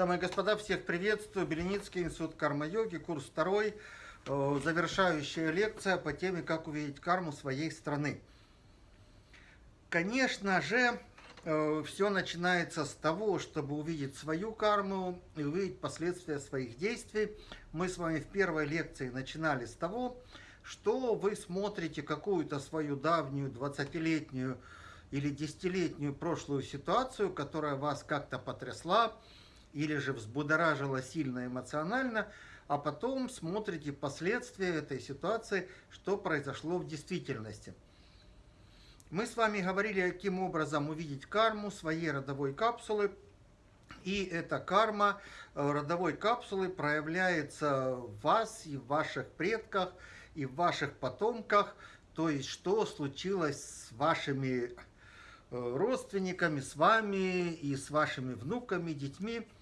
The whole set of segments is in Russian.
Дамы и господа, всех приветствую. Беленицкий институт карма-йоги, курс второй, э, завершающая лекция по теме «Как увидеть карму своей страны». Конечно же, э, все начинается с того, чтобы увидеть свою карму и увидеть последствия своих действий. Мы с вами в первой лекции начинали с того, что вы смотрите какую-то свою давнюю 20-летнюю или десятилетнюю прошлую ситуацию, которая вас как-то потрясла, или же взбудоражила сильно эмоционально, а потом смотрите последствия этой ситуации, что произошло в действительности. Мы с вами говорили, каким образом увидеть карму своей родовой капсулы. И эта карма э, родовой капсулы проявляется в вас и в ваших предках, и в ваших потомках. То есть, что случилось с вашими э, родственниками, с вами и с вашими внуками, детьми –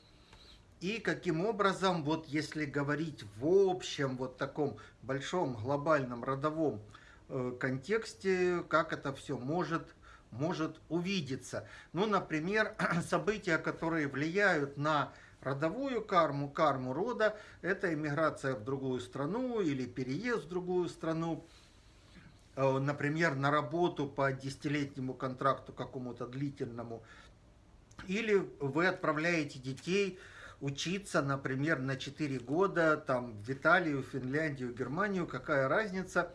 и каким образом, вот если говорить в общем, вот таком большом глобальном родовом э, контексте, как это все может, может увидеться. Ну, например, события, которые влияют на родовую карму, карму рода, это иммиграция в другую страну или переезд в другую страну, э, например, на работу по десятилетнему контракту какому-то длительному, или вы отправляете детей учиться, например, на 4 года там, в Италию, Финляндию, Германию, какая разница.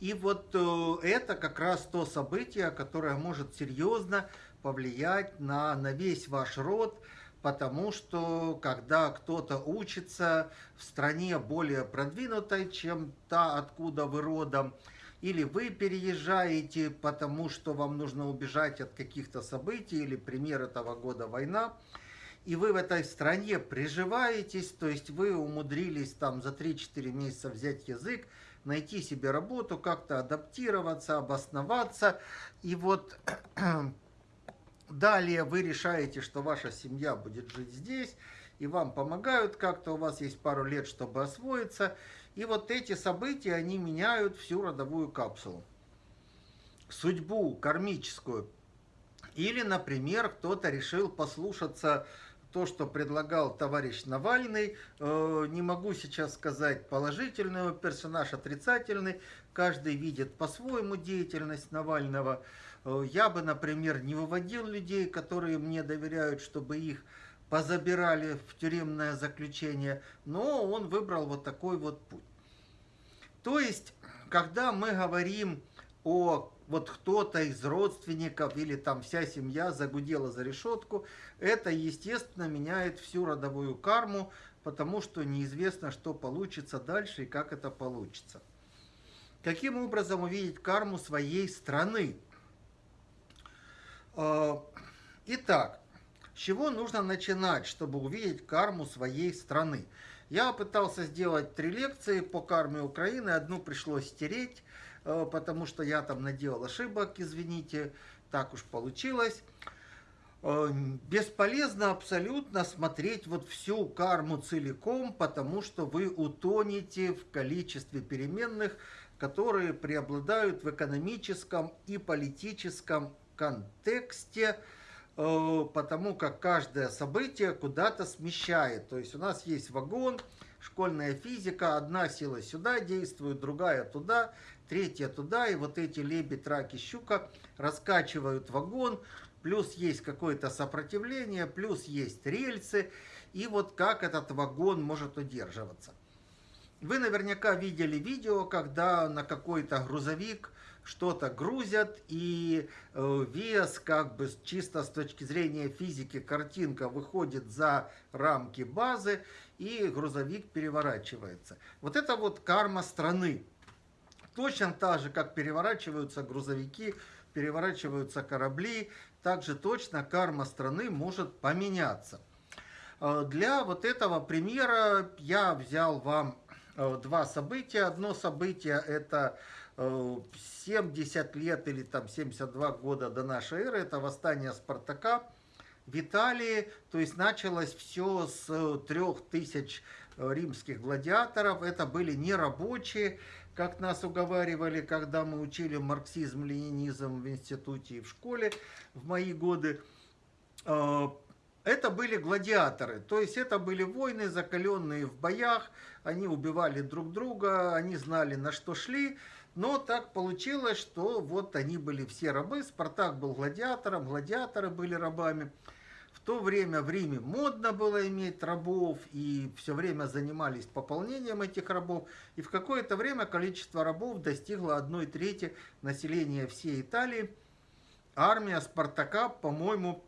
И вот э, это как раз то событие, которое может серьезно повлиять на, на весь ваш род, потому что когда кто-то учится в стране более продвинутой, чем та, откуда вы родом, или вы переезжаете, потому что вам нужно убежать от каких-то событий, или пример этого года война, и вы в этой стране приживаетесь, то есть вы умудрились там за 3-4 месяца взять язык, найти себе работу, как-то адаптироваться, обосноваться. И вот далее вы решаете, что ваша семья будет жить здесь, и вам помогают как-то, у вас есть пару лет, чтобы освоиться. И вот эти события, они меняют всю родовую капсулу. Судьбу кармическую. Или, например, кто-то решил послушаться то, что предлагал товарищ Навальный. Э, не могу сейчас сказать положительный персонаж, отрицательный. Каждый видит по-своему деятельность Навального. Э, я бы, например, не выводил людей, которые мне доверяют, чтобы их позабирали в тюремное заключение, но он выбрал вот такой вот путь. То есть, когда мы говорим о вот кто-то из родственников или там вся семья загудела за решетку, это, естественно, меняет всю родовую карму, потому что неизвестно, что получится дальше и как это получится. Каким образом увидеть карму своей страны? А, итак, с чего нужно начинать, чтобы увидеть карму своей страны? Я пытался сделать три лекции по карме Украины, одну пришлось стереть, потому что я там наделал ошибок, извините, так уж получилось. Э, бесполезно абсолютно смотреть вот всю карму целиком, потому что вы утонете в количестве переменных, которые преобладают в экономическом и политическом контексте, э, потому как каждое событие куда-то смещает. То есть у нас есть вагон, школьная физика, одна сила сюда действует, другая туда, третья туда, и вот эти лебедь, раки, щука раскачивают вагон, плюс есть какое-то сопротивление, плюс есть рельсы, и вот как этот вагон может удерживаться. Вы наверняка видели видео, когда на какой-то грузовик что-то грузят, и э, вес, как бы чисто с точки зрения физики, картинка выходит за рамки базы, и грузовик переворачивается. Вот это вот карма страны. Точно так же, как переворачиваются грузовики, переворачиваются корабли, также точно карма страны может поменяться. Э, для вот этого примера я взял вам э, два события. Одно событие это 70 э, лет или там 72 года до нашей эры, это восстание Спартака в Италии. То есть началось все с трех тысяч римских гладиаторов. Это были не рабочие, как нас уговаривали, когда мы учили марксизм-ленинизм в институте и в школе в мои годы. А, это были гладиаторы, то есть это были воины, закаленные в боях, они убивали друг друга, они знали, на что шли, но так получилось, что вот они были все рабы, Спартак был гладиатором, гладиаторы были рабами. То время в Риме модно было иметь рабов, и все время занимались пополнением этих рабов. И в какое-то время количество рабов достигло одной трети населения всей Италии. Армия Спартака, по-моему,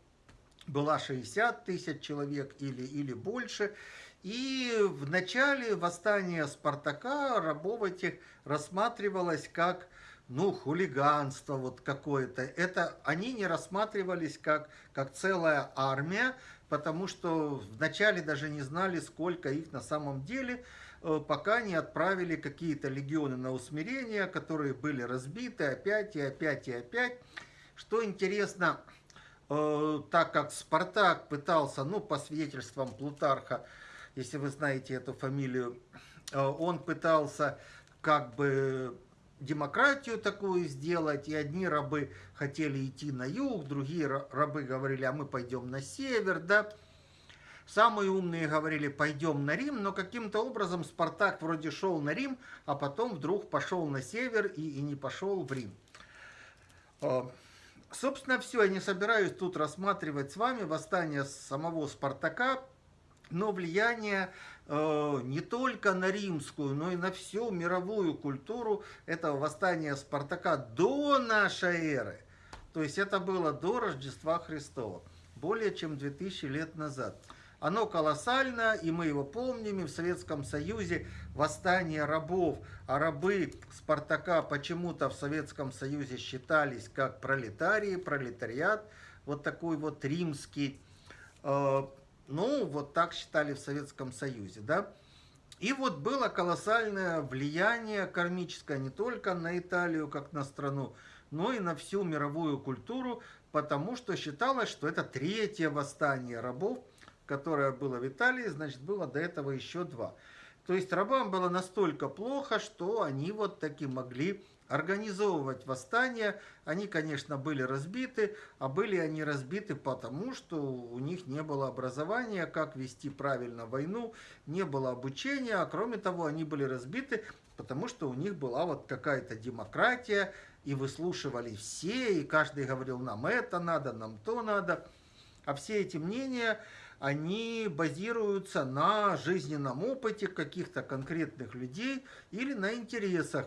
была 60 тысяч человек или, или больше. И в начале восстания Спартака рабов этих рассматривалось как ну, хулиганство вот какое-то. Это они не рассматривались как, как целая армия, потому что вначале даже не знали, сколько их на самом деле, э, пока не отправили какие-то легионы на усмирение, которые были разбиты опять и опять и опять. Что интересно, э, так как Спартак пытался, ну, по свидетельствам Плутарха, если вы знаете эту фамилию, э, он пытался как бы демократию такую сделать, и одни рабы хотели идти на юг, другие рабы говорили, а мы пойдем на север, да. Самые умные говорили, пойдем на Рим, но каким-то образом Спартак вроде шел на Рим, а потом вдруг пошел на север и, и не пошел в Рим. А, собственно, все, я не собираюсь тут рассматривать с вами восстание самого Спартака, но влияние не только на римскую, но и на всю мировую культуру этого восстания Спартака до нашей эры. То есть это было до Рождества Христова, более чем 2000 лет назад. Оно колоссально, и мы его помним, и в Советском Союзе восстание рабов, а рабы Спартака почему-то в Советском Союзе считались как пролетарии, пролетариат, вот такой вот римский. Э, ну, вот так считали в Советском Союзе, да. И вот было колоссальное влияние кармическое не только на Италию, как на страну, но и на всю мировую культуру, потому что считалось, что это третье восстание рабов, которое было в Италии, значит, было до этого еще два. То есть рабам было настолько плохо, что они вот таки могли организовывать восстания. Они, конечно, были разбиты, а были они разбиты потому, что у них не было образования, как вести правильно войну, не было обучения, а кроме того, они были разбиты, потому что у них была вот какая-то демократия, и выслушивали все, и каждый говорил, нам это надо, нам то надо. А все эти мнения, они базируются на жизненном опыте каких-то конкретных людей или на интересах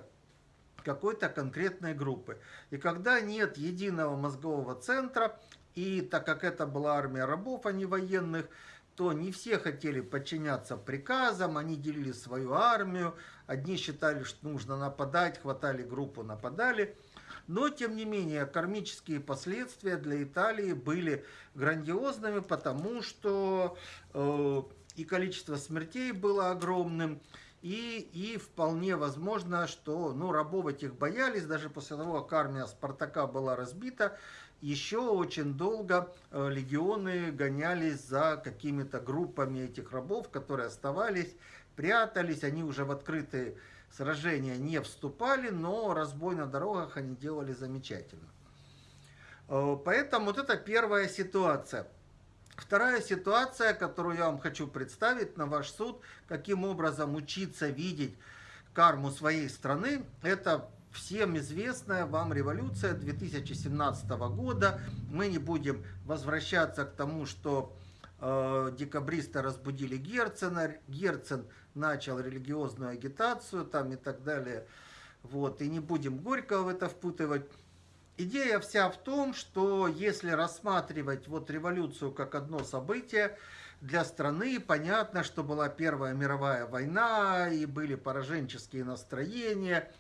какой-то конкретной группы. И когда нет единого мозгового центра, и так как это была армия рабов, а не военных, то не все хотели подчиняться приказам, они делили свою армию, одни считали, что нужно нападать, хватали группу, нападали. Но, тем не менее, кармические последствия для Италии были грандиозными, потому что э, и количество смертей было огромным, и, и вполне возможно, что ну, рабов этих боялись, даже после того, как армия Спартака была разбита, еще очень долго э, легионы гонялись за какими-то группами этих рабов, которые оставались, прятались, они уже в открытые сражения не вступали, но разбой на дорогах они делали замечательно. Э, поэтому вот это первая ситуация – Вторая ситуация, которую я вам хочу представить на ваш суд, каким образом учиться видеть карму своей страны, это всем известная вам революция 2017 года. Мы не будем возвращаться к тому, что э, декабристы разбудили Герцена, Герцен начал религиозную агитацию там и так далее. Вот, и не будем горько в это впутывать. Идея вся в том, что если рассматривать вот революцию как одно событие, для страны понятно, что была Первая мировая война, и были пораженческие настроения,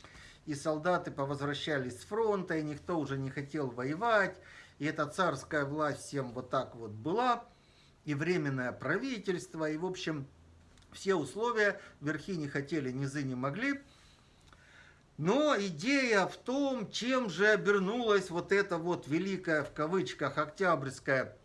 и солдаты повозвращались с фронта, и никто уже не хотел воевать, и эта царская власть всем вот так вот была, и временное правительство, и в общем все условия верхи не хотели, низы не могли – но идея в том, чем же обернулась вот эта вот великая, в кавычках, октябрьская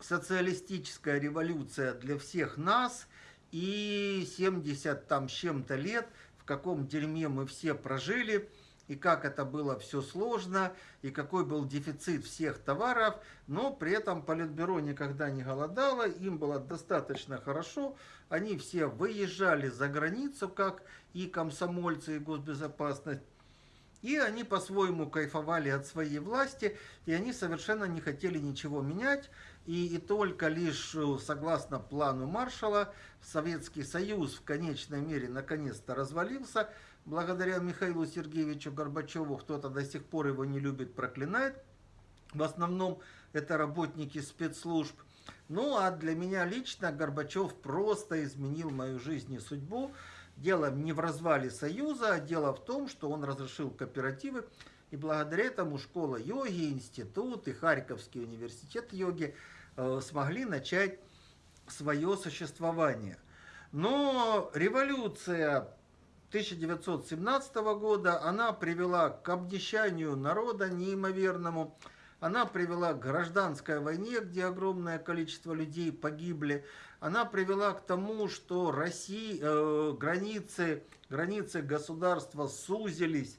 социалистическая революция для всех нас. И 70 там с чем-то лет, в каком дерьме мы все прожили, и как это было все сложно, и какой был дефицит всех товаров, но при этом Политбюро никогда не голодало, им было достаточно хорошо, они все выезжали за границу, как и комсомольцы, и госбезопасность, и они по-своему кайфовали от своей власти, и они совершенно не хотели ничего менять, и, и только лишь э, согласно плану Маршала Советский Союз в конечной мере наконец-то развалился, благодаря Михаилу Сергеевичу Горбачеву, кто-то до сих пор его не любит, проклинает. В основном это работники спецслужб. Ну а для меня лично Горбачев просто изменил мою жизнь и судьбу. Дело не в развале Союза, а дело в том, что он разрешил кооперативы. И благодаря этому школа йоги, институт и Харьковский университет йоги э, смогли начать свое существование. Но революция 1917 года. Она привела к обнищанию народа неимоверному, она привела к гражданской войне, где огромное количество людей погибли, она привела к тому, что России, э, границы, границы государства сузились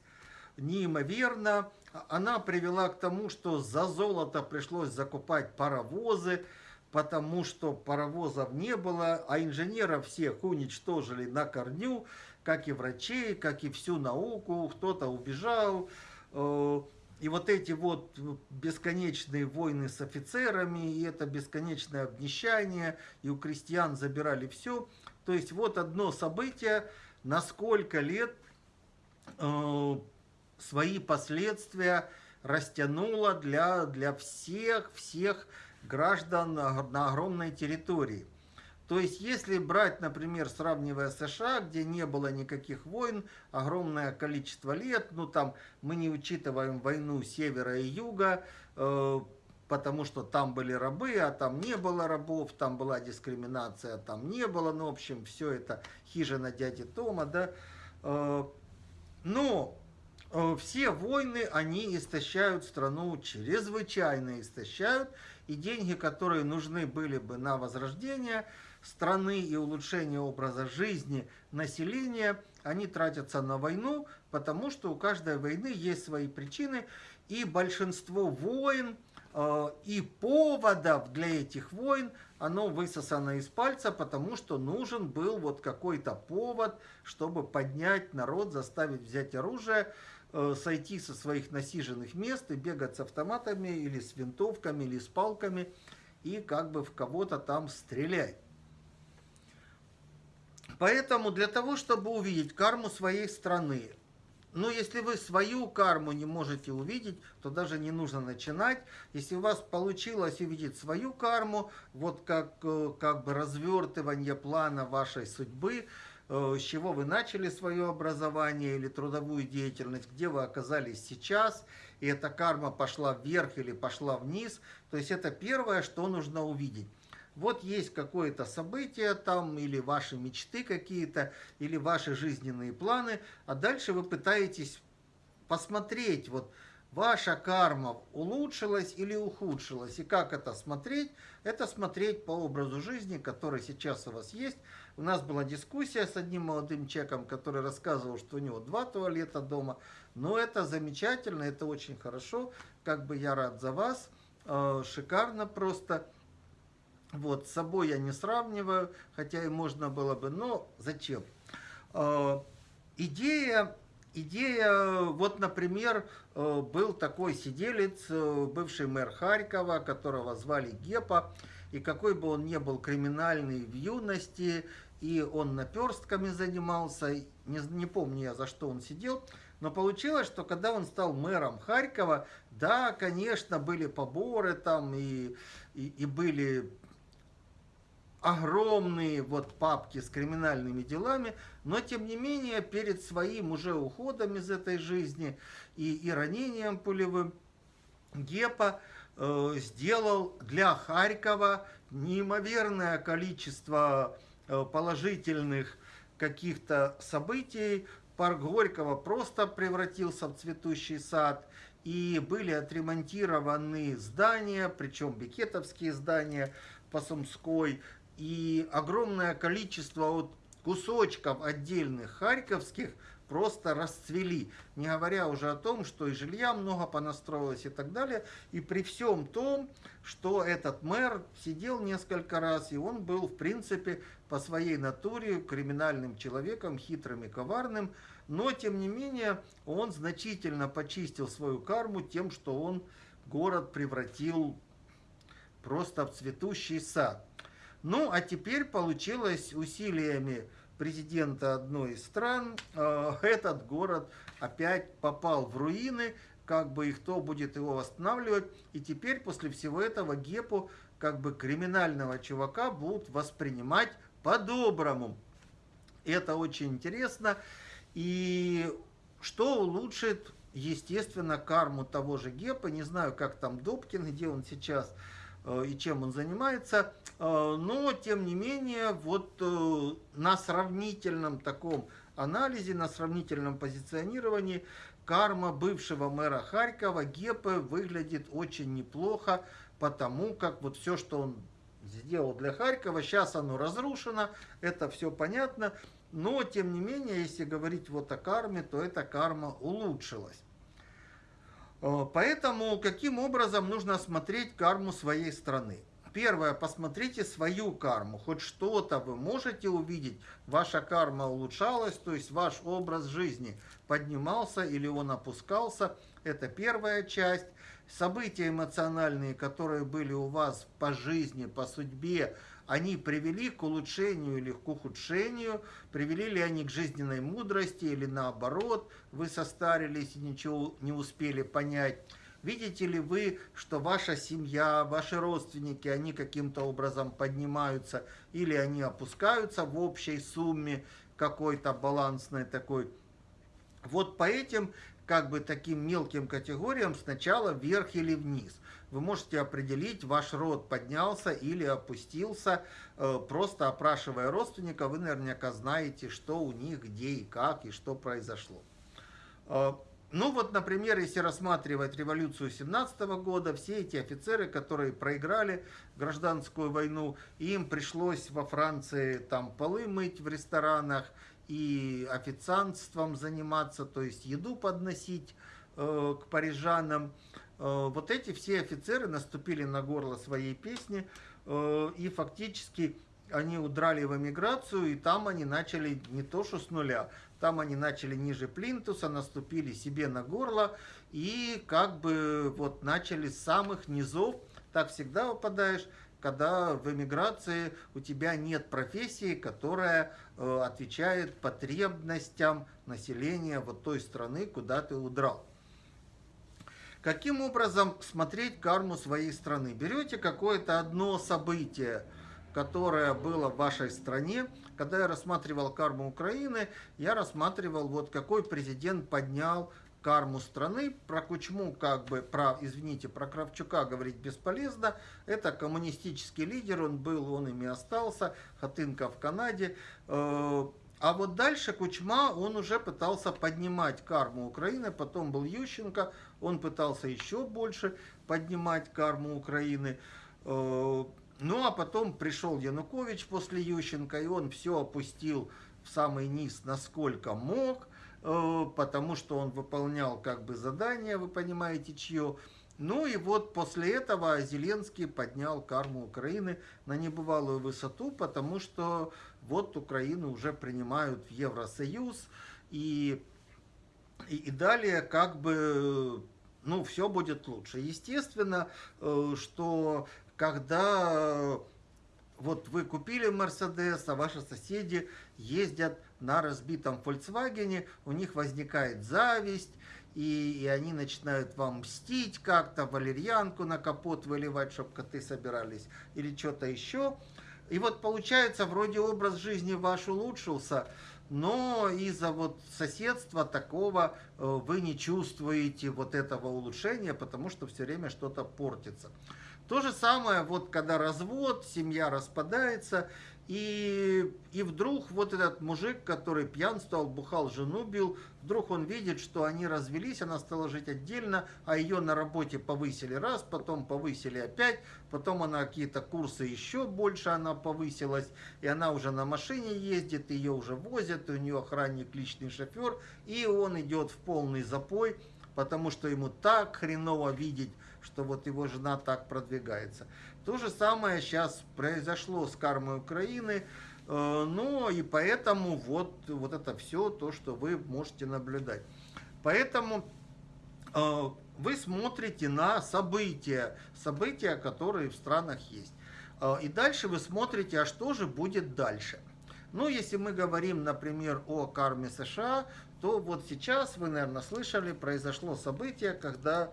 неимоверно, она привела к тому, что за золото пришлось закупать паровозы, потому что паровозов не было, а инженеров всех уничтожили на корню, как и врачей, как и всю науку, кто-то убежал. Э, и вот эти вот бесконечные войны с офицерами, и это бесконечное обнищание, и у крестьян забирали все. То есть вот одно событие на сколько лет э, свои последствия растянуло для, для всех, всех граждан на огромной территории. То есть, если брать, например, сравнивая США, где не было никаких войн, огромное количество лет, ну там мы не учитываем войну севера и юга, э, потому что там были рабы, а там не было рабов, там была дискриминация, там не было, ну, в общем, все это хижина дяди Тома, да. Э, но э, все войны, они истощают страну, чрезвычайно истощают, и деньги, которые нужны были бы на возрождение – страны и улучшение образа жизни населения, они тратятся на войну, потому что у каждой войны есть свои причины, и большинство войн э, и поводов для этих войн, оно высосано из пальца, потому что нужен был вот какой-то повод, чтобы поднять народ, заставить взять оружие, э, сойти со своих насиженных мест и бегать с автоматами или с винтовками или с палками и как бы в кого-то там стрелять. Поэтому для того, чтобы увидеть карму своей страны, ну, если вы свою карму не можете увидеть, то даже не нужно начинать. Если у вас получилось увидеть свою карму, вот как, э, как бы развертывание плана вашей судьбы, э, с чего вы начали свое образование или трудовую деятельность, где вы оказались сейчас, и эта карма пошла вверх или пошла вниз, то есть это первое, что нужно увидеть вот есть какое-то событие там, или ваши мечты какие-то, или ваши жизненные планы, а дальше вы пытаетесь посмотреть, вот ваша карма улучшилась или ухудшилась. И как это смотреть? Это смотреть по образу жизни, который сейчас у вас есть. У нас была дискуссия с одним молодым человеком, который рассказывал, что у него два туалета дома. Но это замечательно, это очень хорошо. Как бы я рад за вас. Э, шикарно просто. Вот, с собой я не сравниваю, хотя и можно было бы, но зачем? Э, идея, идея, вот, например, э, был такой сиделец, э, бывший мэр Харькова, которого звали Гепа, и какой бы он ни был криминальный в юности, и он наперстками занимался, не, не помню я, за что он сидел, но получилось, что когда он стал мэром Харькова, да, конечно, были поборы там, и, и, и были огромные вот папки с криминальными делами, но тем не менее перед своим уже уходом из этой жизни и, и ранением пулевым Гепа э, сделал для Харькова неимоверное количество э, положительных каких-то событий. Парк Горького просто превратился в цветущий сад, и были отремонтированы здания, причем бикетовские здания по Сумской, и огромное количество вот кусочков отдельных харьковских просто расцвели. Не говоря уже о том, что и жилья много понастроилось и так далее. И при всем том, что этот мэр сидел несколько раз, и он был, в принципе, по своей натуре криминальным человеком, хитрым и коварным, но, тем не менее, он значительно почистил свою карму тем, что он город превратил просто в цветущий сад. Ну, а теперь получилось усилиями президента одной из стран, э, этот город опять попал в руины, как бы и кто будет его восстанавливать. И теперь после всего этого Гепу, как бы криминального чувака, будут воспринимать по-доброму. Это очень интересно. И что улучшит, естественно, карму того же Гепа. Не знаю, как там Добкин, где он сейчас и чем он занимается. Э, но, тем не менее, вот э, на сравнительном таком анализе, на сравнительном позиционировании карма бывшего мэра Харькова Гепы выглядит очень неплохо, потому как вот все, что он сделал для Харькова, сейчас оно разрушено, это все понятно. Но, тем не менее, если говорить вот о карме, то эта карма улучшилась. Э, поэтому каким образом нужно смотреть карму своей страны? Первое, посмотрите свою карму. Хоть что-то вы можете увидеть. Ваша карма улучшалась, то есть ваш образ жизни поднимался или он опускался. Это первая часть. События эмоциональные, которые были у вас по жизни, по судьбе, они привели к улучшению или к ухудшению, привели ли они к жизненной мудрости или наоборот, вы состарились и ничего не успели понять. Видите ли вы, что ваша семья, ваши родственники, они каким-то образом поднимаются или они опускаются в общей сумме какой-то балансной такой. Вот по этим как бы таким мелким категориям сначала вверх или вниз вы можете определить, ваш род поднялся или опустился, э, просто опрашивая родственника, вы наверняка знаете, что у них, где и как, и что произошло. Э, ну вот, например, если рассматривать революцию 17 года, все эти офицеры, которые проиграли гражданскую войну, им пришлось во Франции там полы мыть в ресторанах и официантством заниматься, то есть еду подносить э, к парижанам. Э, вот эти все офицеры наступили на горло своей песни, э, и фактически они удрали в эмиграцию, и там они начали не то что с нуля, там они начали ниже плинтуса, наступили себе на горло, и как бы вот начали с самых низов, так всегда выпадаешь, когда в эмиграции у тебя нет профессии, которая э, отвечает потребностям населения вот той страны, куда ты удрал. Каким образом смотреть карму своей страны? Берете какое-то одно событие, которое было в вашей стране. Когда я рассматривал карму Украины, я рассматривал, вот какой президент поднял карму страны. Про Кучму, как бы, про, извините, про Кравчука говорить бесполезно. Это коммунистический лидер, он был, он ими остался. Хатынка в Канаде. А вот дальше Кучма, он уже пытался поднимать карму Украины, потом был Ющенко, он пытался еще больше поднимать карму Украины. Э, ну а потом пришел Янукович после Ющенко, и он все опустил в самый низ, насколько мог, э, потому что он выполнял как бы задание, вы понимаете, чье. Ну и вот после этого Зеленский поднял карму Украины на небывалую высоту, потому что вот Украину уже принимают в Евросоюз, и, и, и далее как бы, ну, все будет лучше. Естественно, э, что когда вот вы купили Мерседес, а ваши соседи ездят на разбитом Volkswagen, у них возникает зависть, и, и они начинают вам мстить как-то, валерьянку на капот выливать, чтобы коты собирались, или что-то еще. И вот получается, вроде образ жизни ваш улучшился, но из-за вот соседства такого э, вы не чувствуете вот этого улучшения, потому что все время что-то портится. То же самое, вот когда развод, семья распадается, и, и вдруг вот этот мужик, который пьянствовал, бухал, жену бил, вдруг он видит, что они развелись, она стала жить отдельно, а ее на работе повысили раз, потом повысили опять, потом она какие-то курсы еще больше она повысилась, и она уже на машине ездит, ее уже возят, у нее охранник, личный шофер, и он идет в полный запой, потому что ему так хреново видеть, что вот его жена так продвигается. То же самое сейчас произошло с кармой Украины, э, ну и поэтому вот, вот это все то, что вы можете наблюдать. Поэтому э, вы смотрите на события, события, которые в странах есть. Э, и дальше вы смотрите, а что же будет дальше. Ну, если мы говорим, например, о карме США, то вот сейчас, вы, наверное, слышали, произошло событие, когда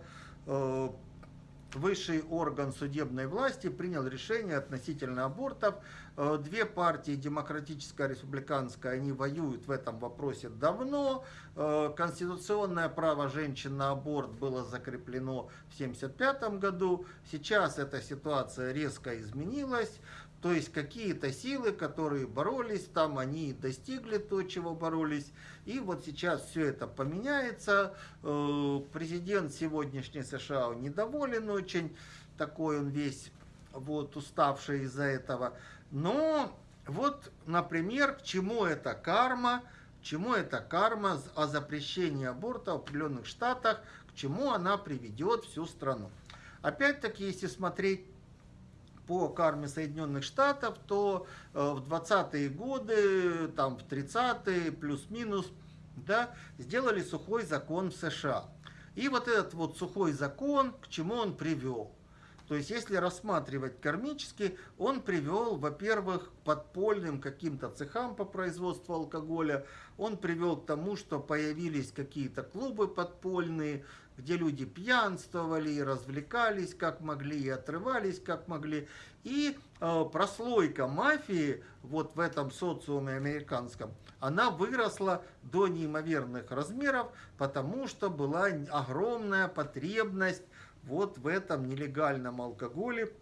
высший орган судебной власти принял решение относительно абортов. Э, две партии, демократическая и республиканская, они воюют в этом вопросе давно. Э, конституционное право женщин на аборт было закреплено в 1975 году. Сейчас эта ситуация резко изменилась. То есть какие-то силы, которые боролись там, они достигли то, чего боролись. И вот сейчас все это поменяется. Э, президент сегодняшний США недоволен очень, такой он весь вот уставший из-за этого. Но вот, например, к чему эта карма, к чему эта карма о запрещении аборта в определенных штатах, к чему она приведет всю страну. Опять-таки, если смотреть по карме Соединенных Штатов, то э, в 20-е годы, там в 30-е, плюс-минус, да, сделали сухой закон в США. И вот этот вот сухой закон, к чему он привел? То есть, если рассматривать кармически, он привел, во-первых, к подпольным каким-то цехам по производству алкоголя, он привел к тому, что появились какие-то клубы подпольные, где люди пьянствовали развлекались как могли, и отрывались как могли. И э, прослойка мафии вот в этом социуме американском, она выросла до неимоверных размеров, потому что была огромная потребность вот в этом нелегальном алкоголе.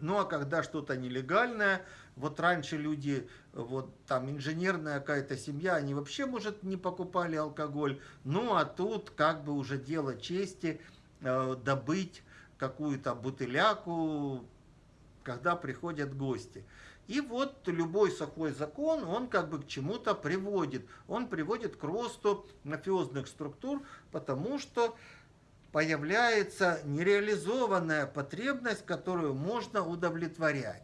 Ну а когда что-то нелегальное, вот раньше люди, вот там инженерная какая-то семья, они вообще, может, не покупали алкоголь. Ну а тут как бы уже дело чести э, добыть какую-то бутыляку, когда приходят гости. И вот любой сухой закон, он как бы к чему-то приводит. Он приводит к росту мафиозных структур, потому что появляется нереализованная потребность, которую можно удовлетворять.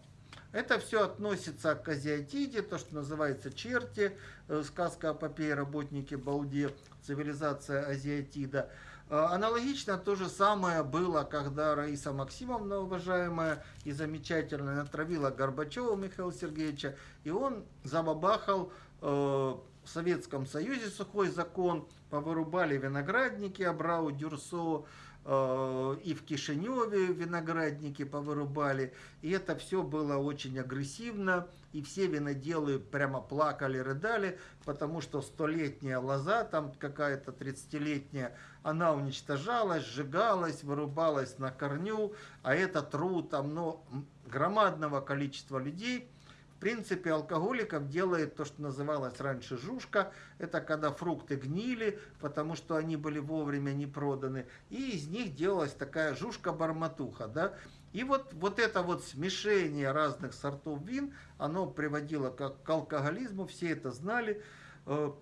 Это все относится к азиатиде, то, что называется черти, э, сказка о попе работнике Балде, цивилизация азиатида. Э, аналогично то же самое было, когда Раиса Максимовна, уважаемая и замечательная, натравила Горбачева Михаила Сергеевича, и он забабахал э, в Советском Союзе сухой закон, повырубали виноградники Абрау Дюрсо, э, и в Кишиневе виноградники повырубали. И это все было очень агрессивно, и все виноделы прямо плакали, рыдали, потому что столетняя лоза, там какая-то 30-летняя, она уничтожалась, сжигалась, вырубалась на корню, а это труд там, ну, громадного количества людей – в принципе, алкоголиков делает то, что называлось раньше жушка. Это когда фрукты гнили, потому что они были вовремя не проданы. И из них делалась такая жушка-барматуха. Да? И вот, вот это вот смешение разных сортов вин, оно приводило к, к алкоголизму, все это знали. Э,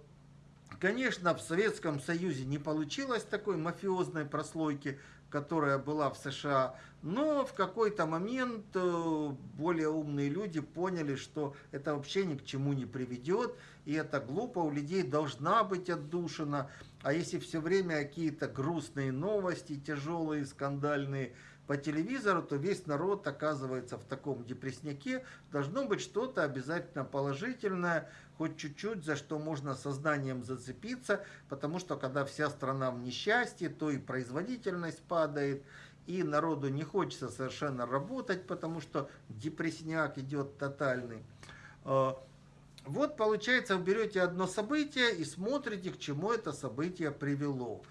конечно, в Советском Союзе не получилось такой мафиозной прослойки, которая была в США. Но в какой-то момент э, более умные люди поняли, что это вообще ни к чему не приведет, и это глупо, у людей должна быть отдушина. А если все время какие-то грустные новости, тяжелые, скандальные по телевизору, то весь народ оказывается в таком депрессняке. Должно быть что-то обязательно положительное, хоть чуть-чуть, за что можно сознанием зацепиться, потому что когда вся страна в несчастье, то и производительность падает, и народу не хочется совершенно работать, потому что депрессняк идет тотальный. А, вот получается, вы берете одно событие и смотрите, к чему это событие привело.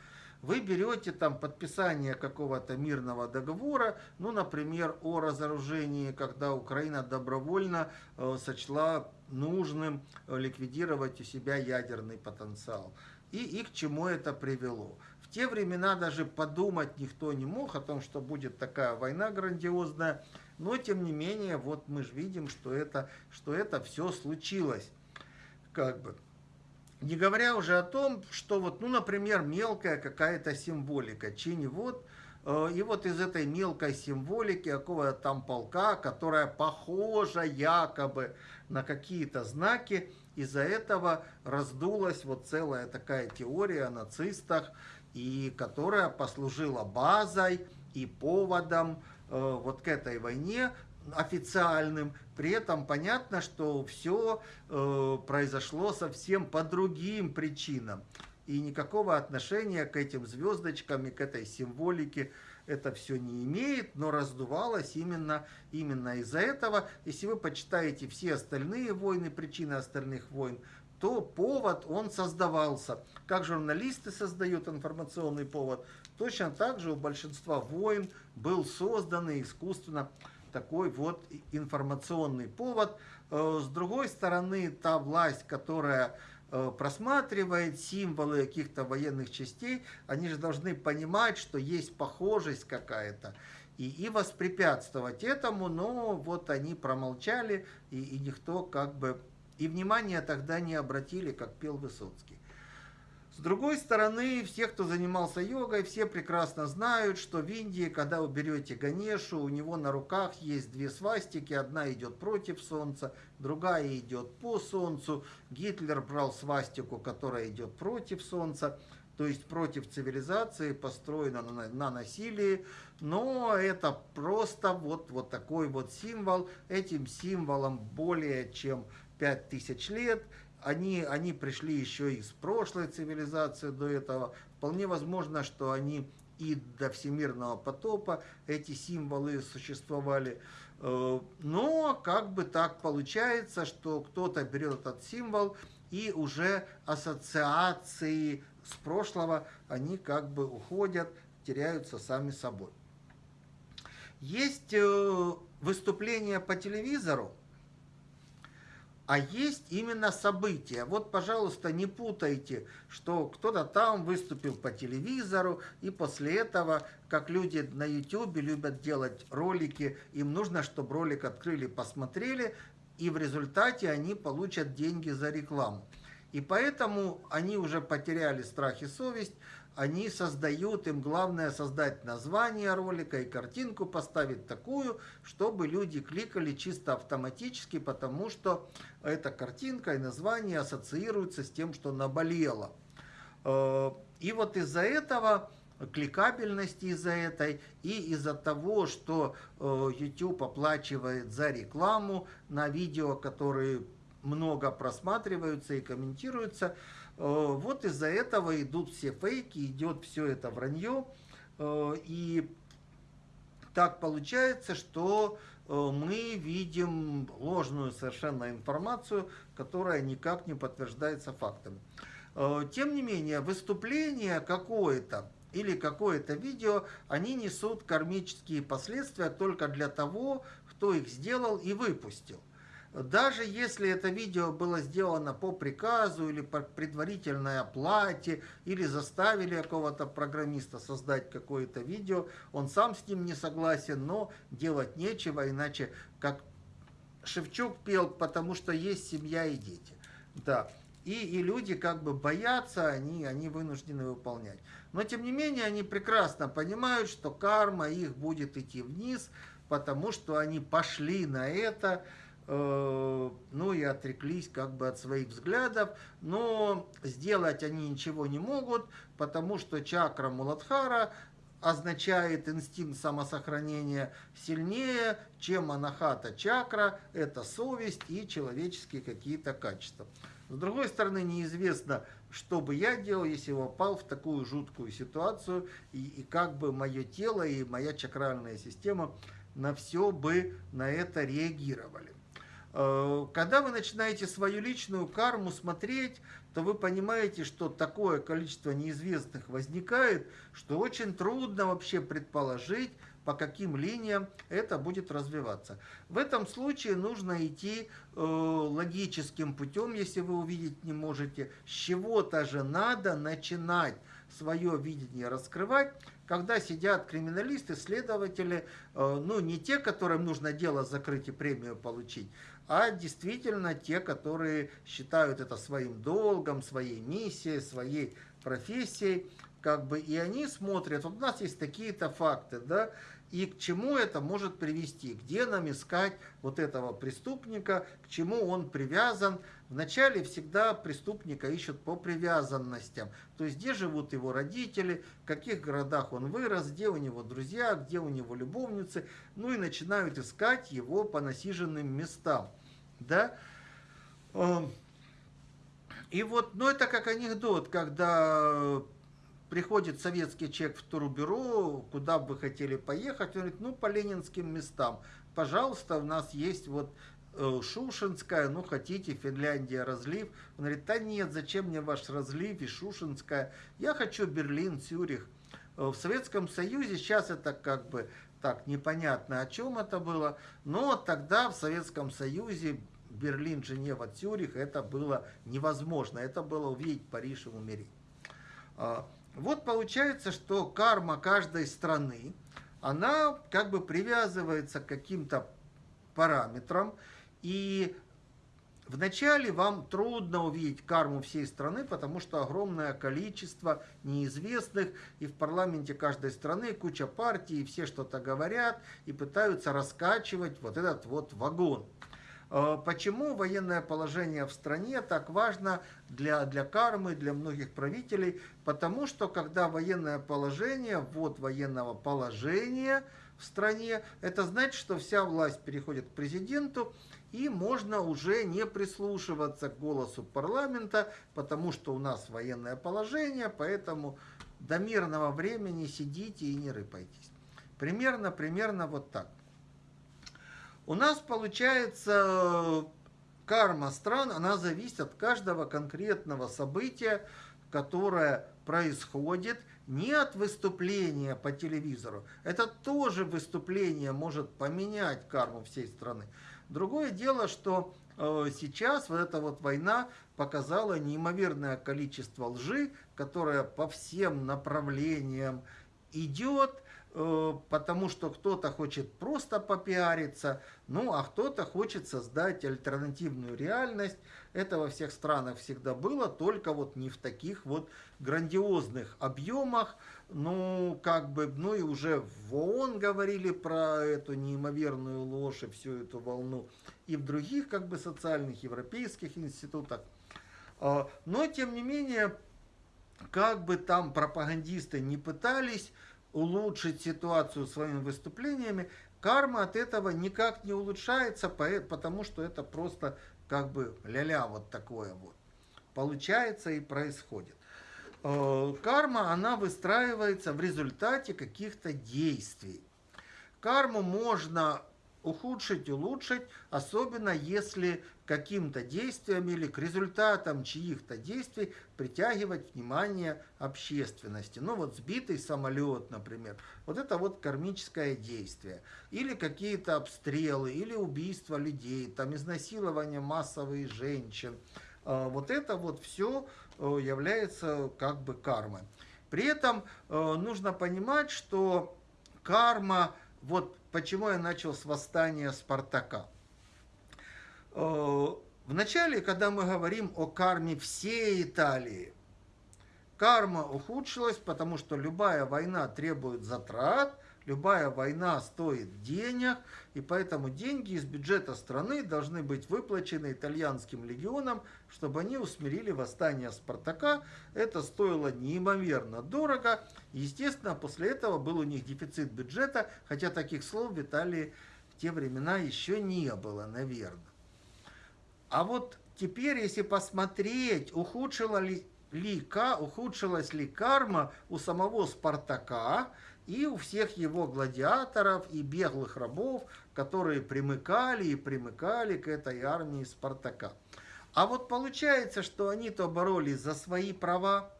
Вы берете там подписание какого-то мирного договора, ну, например, о разоружении, когда Украина добровольно э, сочла нужным ликвидировать у себя ядерный потенциал. И, и к чему это привело. В те времена даже подумать никто не мог о том, что будет такая война грандиозная, но тем не менее, вот мы же видим, что это, что это все случилось. Как бы. Не говоря уже о том, что вот, ну, например, мелкая какая-то символика. Чини вот, э, и вот из этой мелкой символики какого-то там полка, которая похожа якобы на какие-то знаки, из-за этого раздулась вот целая такая теория о нацистах, и которая послужила базой и поводом э, вот к этой войне, официальным. При этом понятно, что все э, произошло совсем по другим причинам. И никакого отношения к этим звездочкам и к этой символике это все не имеет, но раздувалось именно, именно из-за этого. Если вы почитаете все остальные войны, причины остальных войн, то повод, он создавался. Как журналисты создают информационный повод, точно так же у большинства войн был создан искусственно такой вот информационный повод. Э, с другой стороны, та власть, которая э, просматривает символы каких-то военных частей, они же должны понимать, что есть похожесть какая-то. И, и воспрепятствовать этому, но вот они промолчали, и, и никто как бы... И внимания тогда не обратили, как пел Высоцкий. С другой стороны, все, кто занимался йогой, все прекрасно знают, что в Индии, когда вы берете Ганешу, у него на руках есть две свастики. Одна идет против Солнца, другая идет по Солнцу. Гитлер брал свастику, которая идет против Солнца, то есть против цивилизации, построена на, на насилии. Но это просто вот, вот такой вот символ. Этим символом более чем 5000 лет – они, они пришли еще из прошлой цивилизации до этого. Вполне возможно, что они и до всемирного потопа эти символы существовали. Э, но как бы так получается, что кто-то берет этот символ и уже ассоциации с прошлого, они как бы уходят, теряются сами собой. Есть э, выступления по телевизору, а есть именно события. Вот, пожалуйста, не путайте, что кто-то там выступил по телевизору, и после этого, как люди на YouTube любят делать ролики, им нужно, чтобы ролик открыли, посмотрели, и в результате они получат деньги за рекламу. И поэтому они уже потеряли страх и совесть, они создают, им главное создать название ролика и картинку поставить такую, чтобы люди кликали чисто автоматически, потому что эта картинка и название ассоциируются с тем, что наболело. Э, и вот из-за этого кликабельности из-за этой и из-за того, что э, YouTube оплачивает за рекламу на видео, которые много просматриваются и комментируются, вот из-за этого идут все фейки, идет все это вранье. Э, и так получается, что э, мы видим ложную совершенно информацию, которая никак не подтверждается фактами. Тем не менее, выступление какое-то или какое-то видео, они несут кармические последствия только для того, кто их сделал и выпустил. Даже если это видео было сделано по приказу или по предварительной оплате, или заставили какого-то программиста создать какое-то видео, он сам с ним не согласен, но делать нечего, иначе как Шевчук пел, потому что есть семья и дети. Да. И, и люди как бы боятся, они, они вынуждены выполнять. Но тем не менее они прекрасно понимают, что карма их будет идти вниз, потому что они пошли на это, ну и отреклись как бы от своих взглядов, но сделать они ничего не могут, потому что чакра Муладхара означает инстинкт самосохранения сильнее, чем анахата чакра, это совесть и человеческие какие-то качества. С другой стороны, неизвестно, что бы я делал, если попал в такую жуткую ситуацию, и, и как бы мое тело и моя чакральная система на все бы на это реагировали. Э, когда вы начинаете свою личную карму смотреть, то вы понимаете, что такое количество неизвестных возникает, что очень трудно вообще предположить, по каким линиям это будет развиваться. В этом случае нужно идти э, логическим путем, если вы увидеть не можете. С чего-то же надо начинать свое видение раскрывать, когда сидят криминалисты, следователи, э, ну не те, которым нужно дело закрыть и премию получить, а действительно те, которые считают это своим долгом, своей миссией, своей профессией, как бы, и они смотрят, вот у нас есть такие-то факты, да, и к чему это может привести, где нам искать вот этого преступника, к чему он привязан. Вначале всегда преступника ищут по привязанностям, то есть где живут его родители, в каких городах он вырос, где у него друзья, где у него любовницы, ну и начинают искать его по насиженным местам. Да? Эм, и вот, ну это как анекдот, когда приходит советский человек в турбюро, куда бы вы хотели поехать, он говорит, ну, по ленинским местам. Пожалуйста, у нас есть вот э, Шушинская, ну, хотите, Финляндия, разлив. Он говорит, да нет, зачем мне ваш разлив и Шушинская? Я хочу Берлин, Цюрих. Э, в Советском Союзе сейчас это как бы так непонятно, о чем это было, но тогда в Советском Союзе Берлин, Женева, Цюрих, это было невозможно. Это было увидеть Париж и умереть. Вот получается, что карма каждой страны, она как бы привязывается к каким-то параметрам, и вначале вам трудно увидеть карму всей страны, потому что огромное количество неизвестных, и в парламенте каждой страны куча партий, и все что-то говорят, и пытаются раскачивать вот этот вот вагон. Э, почему военное положение в стране так важно для, для кармы, для многих правителей? Потому что когда военное положение, вот военного положения в стране, это значит, что вся власть переходит к президенту, и можно уже не прислушиваться к голосу парламента, потому что у нас военное положение, поэтому до мирного времени сидите и не рыпайтесь. Примерно, примерно вот так. У нас получается карма стран, она зависит от каждого конкретного события, которое происходит не от выступления по телевизору. Это тоже выступление может поменять карму всей страны. Другое дело, что э, сейчас вот эта вот война показала неимоверное количество лжи, которая по всем направлениям идет, Э, потому что кто-то хочет просто попиариться, ну а кто-то хочет создать альтернативную реальность. Это во всех странах всегда было, только вот не в таких вот грандиозных объемах. Ну, как бы, ну и уже в ООН говорили про эту неимоверную ложь и всю эту волну, и в других как бы социальных европейских институтах. А, но, тем не менее, как бы там пропагандисты не пытались, улучшить ситуацию своими выступлениями, карма от этого никак не улучшается, потому что это просто как бы ля-ля вот такое вот. Получается и происходит. Э, карма, она выстраивается в результате каких-то действий. Карму можно ухудшить, улучшить, особенно если каким-то действием или к результатам чьих-то действий притягивать внимание общественности. Ну вот сбитый самолет, например, вот это вот кармическое действие. Или какие-то обстрелы, или убийство людей, там изнасилование массовых женщин. А, вот это вот все э, является как бы кармой. При этом э, нужно понимать, что карма, вот почему я начал с восстания Спартака. Э, вначале, когда мы говорим о карме всей Италии, карма ухудшилась, потому что любая война требует затрат, любая война стоит денег, и поэтому деньги из бюджета страны должны быть выплачены итальянским легионам, чтобы они усмирили восстание Спартака. Это стоило неимоверно дорого. Естественно, после этого был у них дефицит бюджета, хотя таких слов в Италии в те времена еще не было, наверное. А вот теперь, если посмотреть, ухудшила ли, ли, ухудшилась ли карма у самого Спартака, и у всех его гладиаторов и беглых рабов, которые примыкали и примыкали к этой армии Спартака. А вот получается, что они-то боролись за свои права,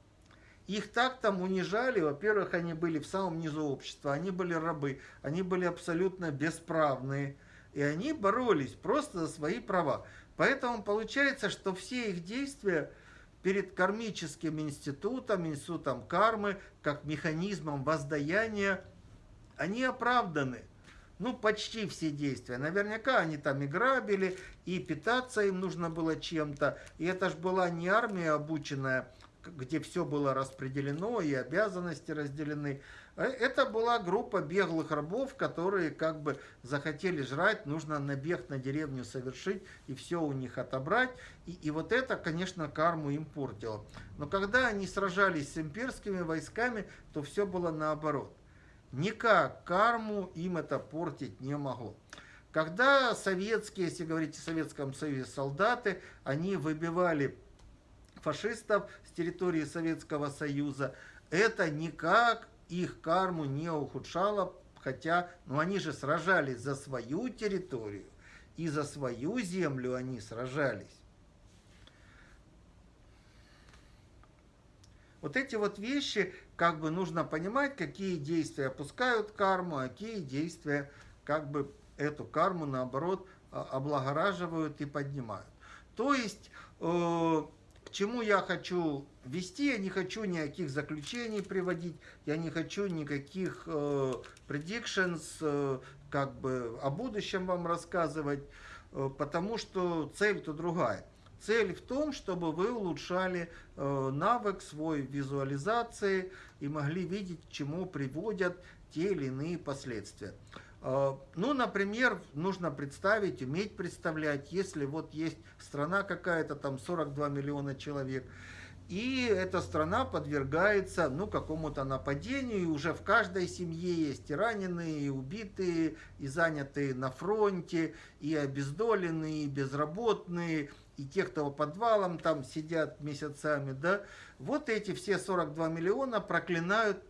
их так там унижали, во-первых, они были в самом низу общества, они были рабы, они были абсолютно бесправные, и они боролись просто за свои права. Поэтому получается, что все их действия перед кармическим институтом, институтом кармы, как механизмом воздаяния, они оправданы. Ну, почти все действия. Наверняка они там и грабили, и питаться им нужно было чем-то. И это же была не армия обученная, где все было распределено и обязанности разделены. Э, это была группа беглых рабов, которые как бы захотели жрать, нужно набег на деревню совершить и все у них отобрать. И, и вот это, конечно, карму им портило. Но когда они сражались с имперскими войсками, то все было наоборот. Никак карму им это портить не могло. Когда советские, если говорить о Советском Союзе, солдаты, они выбивали фашистов с территории Советского Союза, это никак их карму не ухудшало, хотя ну, они же сражались за свою территорию, и за свою землю они сражались. Вот эти вот вещи, как бы нужно понимать, какие действия опускают карму, а какие действия как бы эту карму наоборот а, облагораживают и поднимают. То есть э, чему я хочу вести, я не хочу никаких заключений приводить, я не хочу никаких э, predictions, э, как бы о будущем вам рассказывать, э, потому что цель-то другая. Цель в том, чтобы вы улучшали э, навык свой визуализации и могли видеть, к чему приводят те или иные последствия. А, ну, например, нужно представить, уметь представлять, если вот есть страна какая-то, там 42 миллиона человек, и эта страна подвергается ну, какому-то нападению, и уже в каждой семье есть и раненые, и убитые, и занятые на фронте, и обездоленные, и безработные, и те, кто по подвалам там сидят месяцами, да, вот эти все 42 миллиона проклинают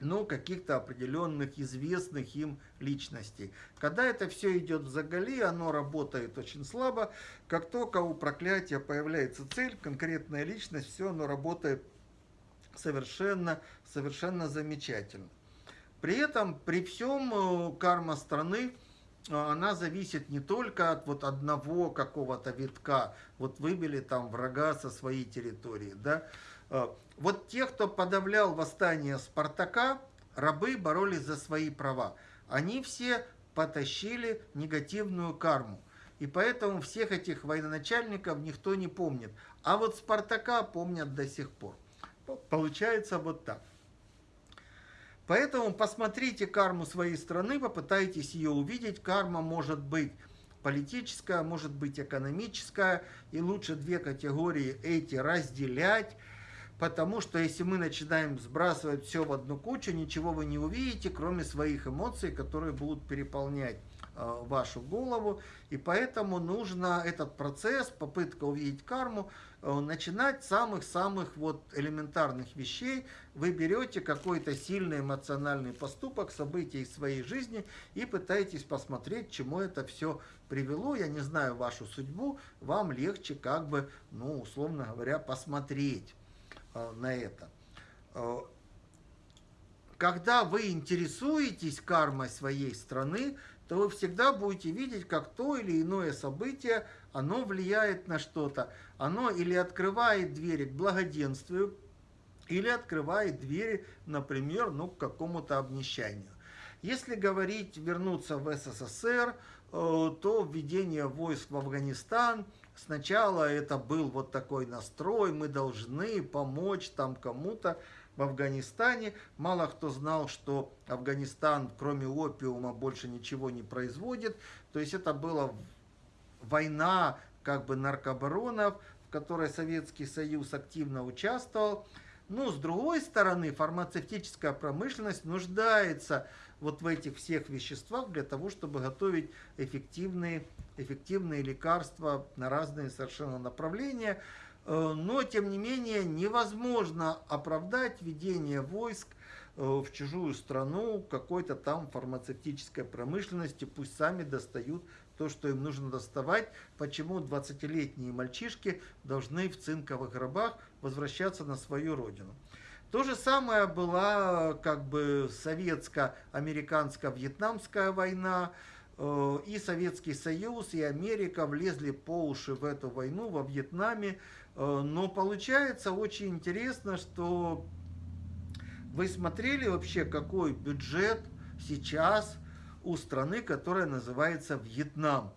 ну, каких-то определенных известных им личностей. Когда это все идет в заголи, оно работает очень слабо. Как только у проклятия появляется цель, конкретная личность, все оно работает совершенно, совершенно замечательно. При этом, при всем э, карма страны, э, она зависит не только от вот одного какого-то витка, вот выбили там врага со своей территории, да, вот те, кто подавлял восстание Спартака, рабы боролись за свои права. Они все потащили негативную карму. И поэтому всех этих военачальников никто не помнит. А вот Спартака помнят до сих пор. Получается вот так. Поэтому посмотрите карму своей страны, попытайтесь ее увидеть. Карма может быть политическая, может быть экономическая. И лучше две категории эти разделять Потому что если мы начинаем сбрасывать все в одну кучу, ничего вы не увидите, кроме своих эмоций, которые будут переполнять э, вашу голову. И поэтому нужно этот процесс, попытка увидеть карму, э, начинать с самых-самых вот элементарных вещей. Вы берете какой-то сильный эмоциональный поступок, событие из своей жизни и пытаетесь посмотреть, чему это все привело. Я не знаю вашу судьбу, вам легче как бы, ну, условно говоря, посмотреть. Э, на это. Э, когда вы интересуетесь кармой своей страны, то вы всегда будете видеть, как то или иное событие, оно влияет на что-то. Оно или открывает двери к благоденствию, или открывает двери, например, ну, к какому-то обнищанию. Если говорить, вернуться в СССР, э, то введение войск в Афганистан – Сначала это был вот такой настрой, мы должны помочь там кому-то в Афганистане. Мало кто знал, что Афганистан, кроме опиума, больше ничего не производит. То есть это была война как бы наркобаронов, в которой Советский Союз активно участвовал. Но с другой стороны, фармацевтическая промышленность нуждается вот в этих всех веществах для того, чтобы готовить эффективные, эффективные лекарства на разные совершенно направления. Э, но, тем не менее, невозможно оправдать введение войск э, в чужую страну какой-то там фармацевтической промышленности, пусть сами достают то, что им нужно доставать, почему 20-летние мальчишки должны в цинковых гробах возвращаться на свою родину. То же самое была как бы советско-американско-вьетнамская война, э, и Советский Союз, и Америка влезли по уши в эту войну во Вьетнаме. Э, но получается очень интересно, что вы смотрели вообще, какой бюджет сейчас у страны, которая называется Вьетнам.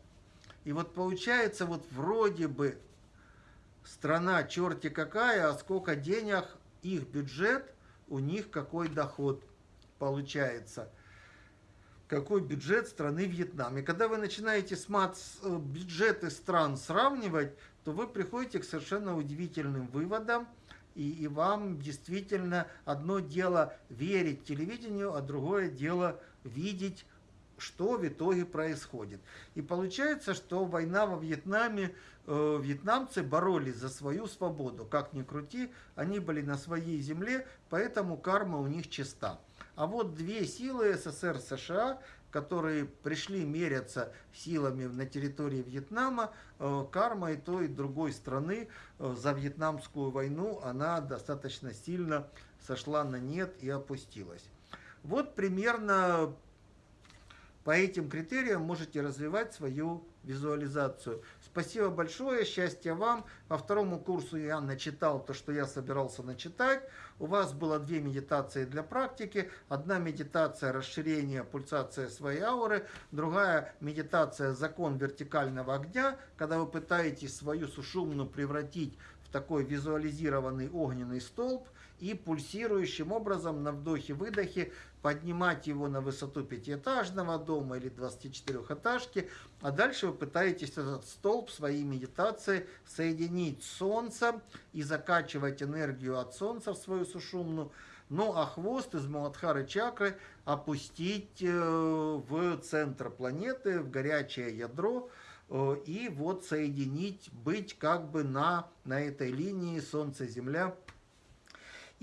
И вот получается, вот вроде бы страна черти какая, а сколько денег их бюджет, у них какой доход получается. Какой бюджет страны Вьетнам. И когда вы начинаете э, бюджеты стран сравнивать, то вы приходите к совершенно удивительным выводам. И, и вам действительно одно дело верить телевидению, а другое дело видеть что в итоге происходит. И получается, что война во Вьетнаме, э, вьетнамцы боролись за свою свободу. Как ни крути, они были на своей земле, поэтому карма у них чиста. А вот две силы СССР США, которые пришли меряться силами на территории Вьетнама, э, карма и той, и другой страны э, за Вьетнамскую войну, она достаточно сильно сошла на нет и опустилась. Вот примерно по этим критериям можете развивать свою визуализацию. Спасибо большое, счастья вам. По второму курсу я начитал то, что я собирался начитать. У вас было две медитации для практики. Одна медитация расширения, пульсация своей ауры. Другая медитация закон вертикального огня, когда вы пытаетесь свою сушумну превратить в такой визуализированный огненный столб и пульсирующим образом на вдохе-выдохе поднимать его на высоту пятиэтажного дома или 24-этажки, а дальше вы пытаетесь этот столб своей медитации соединить с Солнцем и закачивать энергию от Солнца в свою сушумну, ну а хвост из Маладхары чакры опустить э, в центр планеты, в горячее ядро, э, и вот соединить, быть как бы на, на этой линии Солнце-Земля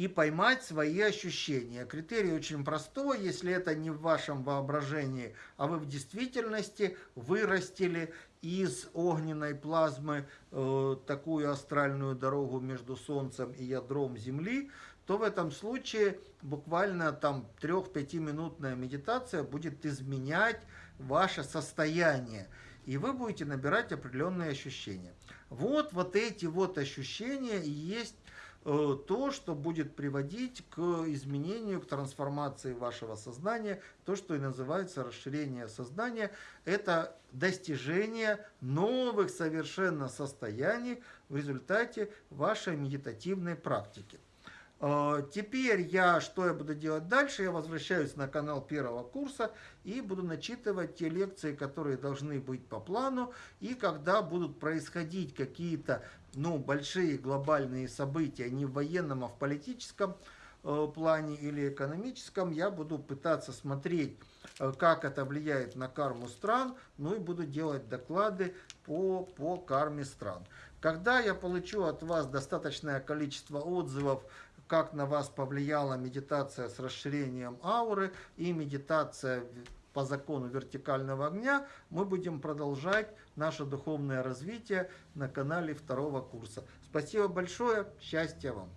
и поймать свои ощущения. Критерий очень простой, если это не в вашем воображении, а вы в действительности вырастили из огненной плазмы э, такую астральную дорогу между Солнцем и ядром Земли, то в этом случае буквально там 3-5 минутная медитация будет изменять ваше состояние. И вы будете набирать определенные ощущения. Вот, вот эти вот ощущения и есть то, что будет приводить к изменению, к трансформации вашего сознания, то, что и называется расширение сознания, это достижение новых совершенно состояний в результате вашей медитативной практики. Э, теперь я, что я буду делать дальше? Я возвращаюсь на канал первого курса и буду начитывать те лекции, которые должны быть по плану. И когда будут происходить какие-то ну, большие глобальные события, не в военном, а в политическом э, плане или экономическом, я буду пытаться смотреть, э, как это влияет на карму стран, ну и буду делать доклады по, по карме стран. Когда я получу от вас достаточное количество отзывов, как на вас повлияла медитация с расширением ауры и медитация по закону вертикального огня, мы будем продолжать наше духовное развитие на канале второго курса. Спасибо большое, счастья вам!